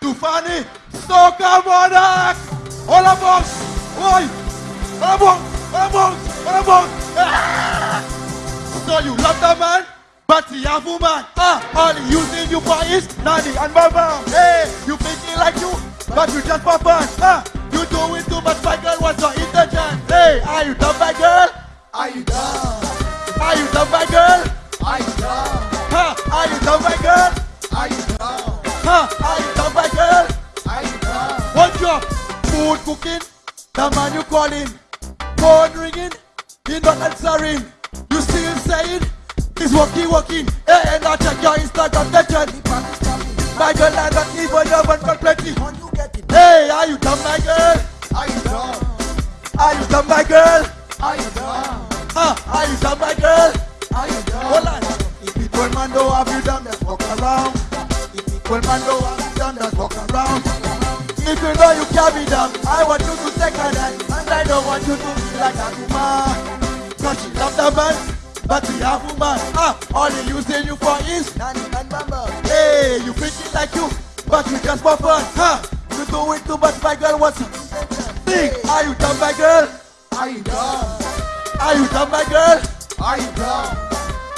Too funny. Soca Monarch. All of us. Oi. All of us. All of us. All of us. Ah! So you love the man, but he have woman. Ah, all he using you for is nanny and mama. Hey, you thinking like you, but you just for fun. Ah, you doing too much, my girl. What's your intention? Hey, are you done, my girl? Are you done? Are you done, my girl? Are you done? Ha, are you done, my girl? Food cooking, the man you calling, phone ringing, he not answering. You still saying he's working, working. Hey, and I check your Instagram mention. My girl, I don't even know one got plenty. You get Hey, are you done, my girl? are you done? Are you done, my girl? Are you done? Ha, are you done, my girl? Are you done? Hold on. If one man don't have you done, just walk around. If one man don't have you done, just walk around. If you know you can't be done, I want you to take her that, and I don't want you to be like a woman. Cause she love the man, but she have woman. Ah, all he using you for is, Nanny and mama. hey, you thinking like you, but you just for fun. Ha, you do it too much, my girl. What's up? Think, are you done, my girl? Are you done? Are you done, my girl? Are you done?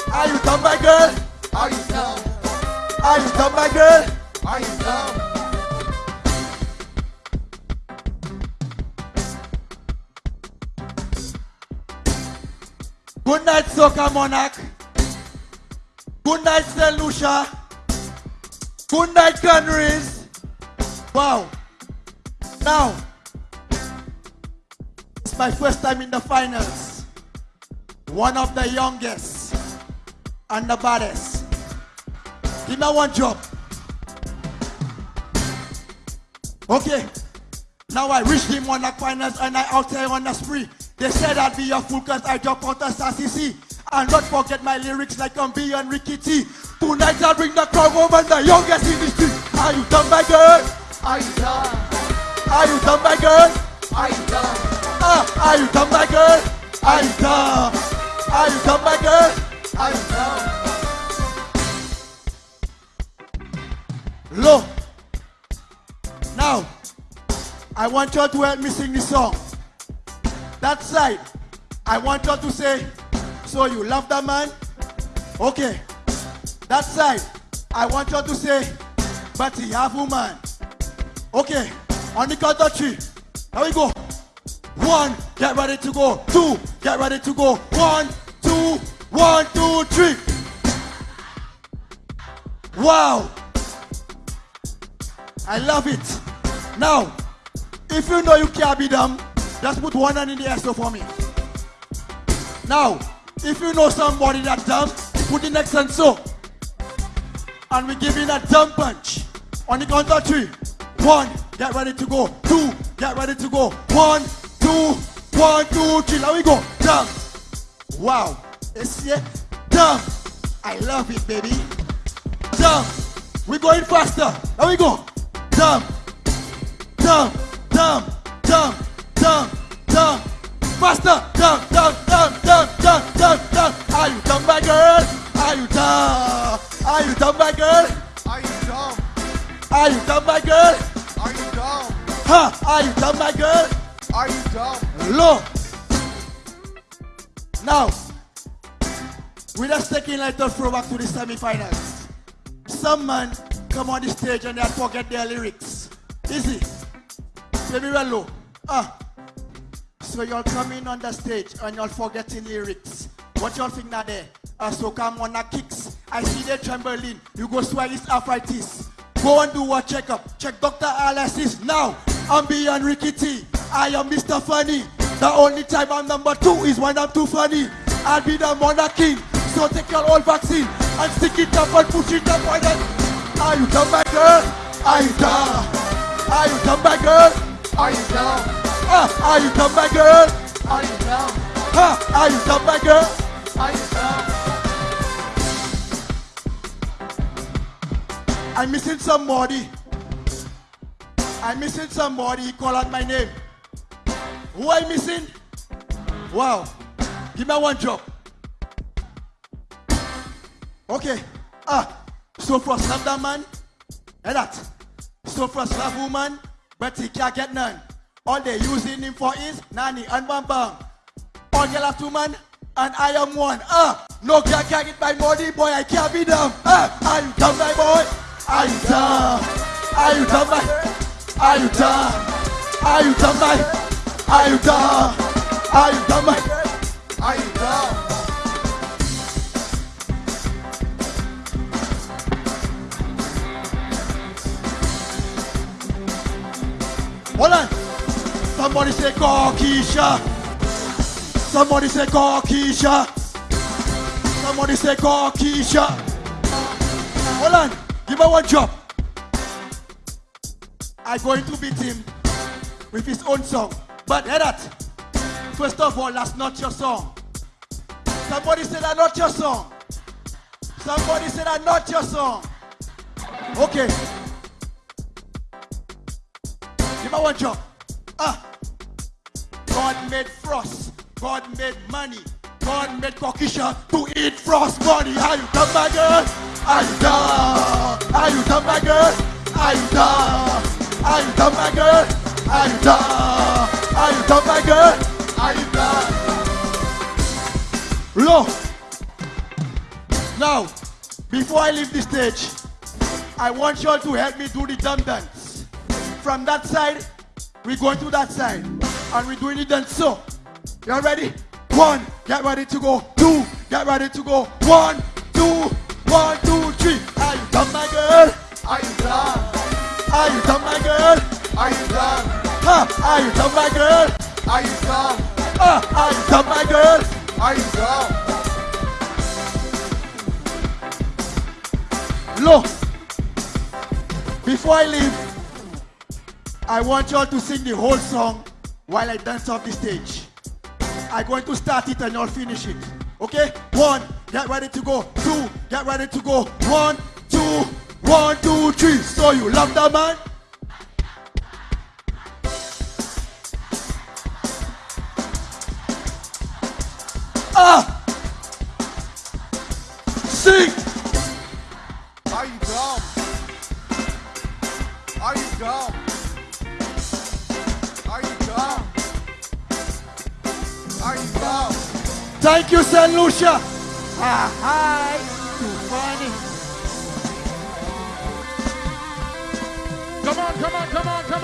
Are you done, my girl? Are you done? Are you done, my girl? Are you done? Night, Soca Monarch. Good night, St. Lucia. Good night, Canaries. Wow. Now, it's my first time in the finals. One of the youngest and the baddest. Give me one job. Okay. Now I on the finals and I out there on the spree. They said I'd be a fool cause I jump out of CC. And not forget my lyrics like I'm beyond Ricky T. Tonight I'll bring the crowd over the youngest in the street. Are you done, my girl? Are you done? Are you done, my girl? Are you done? Ah, are you done, my girl? Are you done? Are you done, my girl? Are you done? Look. Now, I want you to help me sing this song. That side, I want you to say, so you love that man? Okay. That side, I want you to say, but he have woman. Okay. On the count of three. Here we go. One, get ready to go. Two, get ready to go. One, two, one, two, three. Wow. I love it. Now, if you know you can't be dumb, just put one hand in the air so for me. Now, if you know somebody that dumb, put the next hand so. And we give you a dumb punch. On the count of three. One, get ready to go. Two, get ready to go. One, two, one, two, three. Now we go. Dumb. Wow. It's yeah. Dumb. I love it, baby. Dumb. We're going faster. Now we go. Dumb. Dumb. Dumb. Dumb. Dumb. Faster. Dumb. Dumb. Dumb. Dumb. Dumb. Dumb. Dumb. Are you dumb, my girl? Are you dumb? Are you dumb, my girl? Are you done? Are you dumb, my girl? Are you done? Huh? Are you dumb, my girl? Are you done? Look. Now, we're just taking like a throwback to the semi-finals. Some man come on the stage and they forget their lyrics. Easy. Play me well low. Ah. So y'all coming on the stage and y'all forgetting lyrics. What y'all think now there? On the kicks. I see they trembling. You go swell his arthritis. Go and do a checkup. Check Dr. Alice's now. I'm beyond Ricky. I am Mr. Funny. The only time I'm number two is when I'm too funny. I'll be the monarchy. So take your old vaccine and stick it up and push it up on it. Are you done, my girl? Are you done? Are you done, my girl? Are you done? Ah, are you done, my girl? Are you done? Ah, are you done, my girl? Are you done? I'm missing somebody. I'm missing somebody. He call out my name. Who I missing? Wow. Give me one job. Okay. Ah. So for Slap that man, Hear that? So first love woman, but he can't get none. All they using him for is Nani and bam bam. All girl have two man, and I am one. Ah, no girl can get my money, boy. I can't be dumb. Ah, are you dumb, my boy? Are you dumb? Are you dumb, my? Are you dumb? Are you dumb, my? Are you dumb? Are you dumb, say call Keisha. Somebody say call Keisha. Somebody say call Keisha. Hold on. Give her one job. I'm going to beat him with his own song. But hear that. First of all, that's not your song. Somebody say that's not your song. Somebody say that's not your song. Okay. Give me one job. Ah. God made frost. God made money. God made Kokisha to eat frost money. Are you done, my girl? Are you done? Are you done, my girl? Are you done? Are you done, my girl? Are you done? Are you done, my girl? Are you done? Look. Now, before I leave the stage, I want you all to help me do the drum dance. From that side, we're going to that side. And we're doing it then so. You ready? One, get ready to go. Two, get ready to go. One, two, one, two, three. Are you done, my girl? Are you done? Are you done, my girl? Are you done? Huh? Are you done, my girl? Are you done? Uh, are you done, my girl? Are you done? Look, before I leave, I want y'all to sing the whole song while I dance off the stage. I'm going to start it and you'll finish it. Okay? One, get ready to go. Two, get ready to go. One, two, one, two, three. So you love that man? Ah! Sing! Thank you, St. Lucia. Ah, hi. Too funny. Come on, come on, come on, come on.